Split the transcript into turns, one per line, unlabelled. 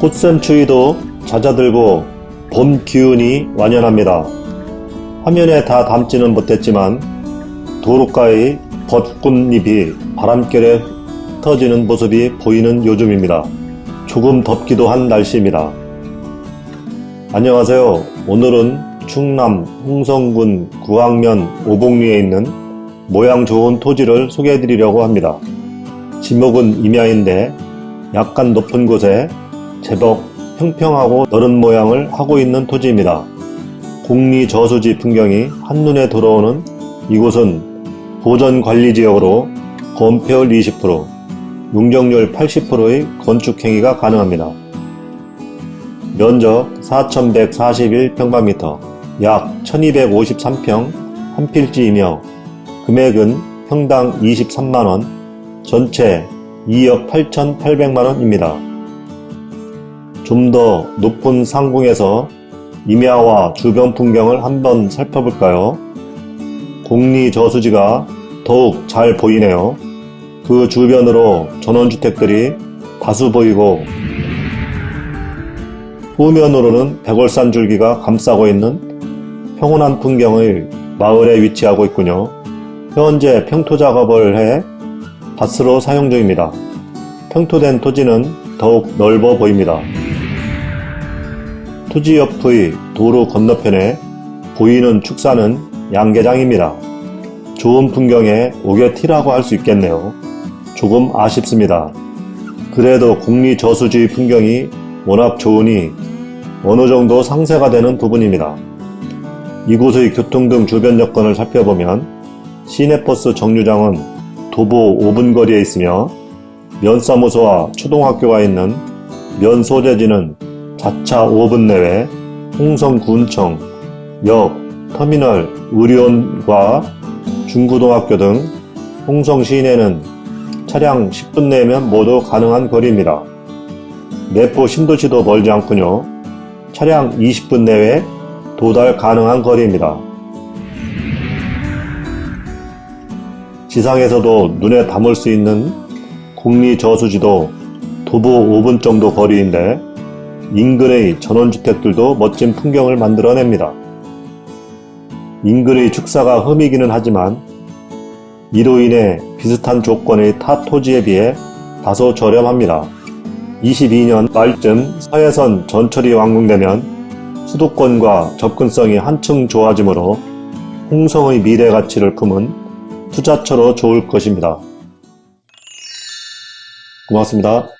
꽃샘 추위도 잦아들고 봄 기운이 완연합니다. 화면에 다 담지는 못했지만 도로가의 벚꽃잎이 바람결에 흩어지는 모습이 보이는 요즘입니다. 조금 덥기도 한 날씨입니다. 안녕하세요. 오늘은 충남 홍성군 구항면 오봉리에 있는 모양 좋은 토지를 소개해 드리려고 합니다. 지목은 임야인데 약간 높은 곳에 제법 평평하고 너른 모양을 하고 있는 토지입니다. 공리 저수지 풍경이 한눈에 들어오는 이곳은 보전관리지역으로 건폐율 20%, 용적률 80%의 건축행위가 가능합니다. 면적 4141평방미터, 약 1253평 한 필지이며 금액은 평당 23만원, 전체 2억 8,800만원입니다. 좀 더 높은 상공에서 임야와 주변 풍경을 한번 살펴볼까요? 공리 저수지가 더욱 잘 보이네요. 그 주변으로 전원주택들이 다수 보이고 후면으로는 백월산 줄기가 감싸고 있는 평온한 풍경의 마을에 위치하고 있군요. 현재 평토 작업을 해 밭으로 사용 중입니다. 평토된 토지는 더욱 넓어 보입니다. 토지 옆의 도로 건너편에 보이는 축사는 양계장입니다. 좋은 풍경에 오게티라고 할 수 있겠네요. 조금 아쉽습니다. 그래도 국리 저수지 풍경이 워낙 좋으니 어느 정도 상세가 되는 부분입니다. 이곳의 교통 등 주변 여건을 살펴보면 시내버스 정류장은 도보 5분 거리에 있으며 면사무소와 초등학교가 있는 면소재지는 자차 5분 내외 홍성군청, 역, 터미널, 의료원과 중고등학교 등 홍성 시내는 차량 10분 내면 모두 가능한 거리입니다. 내포 신도시도 멀지 않군요. 차량 20분 내외 도달 가능한 거리입니다. 지상에서도 눈에 담을 수 있는 국리 저수지도 도보 5분 정도 거리인데 인근의 전원주택들도 멋진 풍경을 만들어냅니다. 인근의 축사가 흠이기는 하지만 이로 인해 비슷한 조건의 타 토지에 비해 다소 저렴합니다. 22년 말쯤 서해선 전철이 완공되면 수도권과 접근성이 한층 좋아지므로 홍성의 미래 가치를 품은 투자처로 좋을 것입니다. 고맙습니다.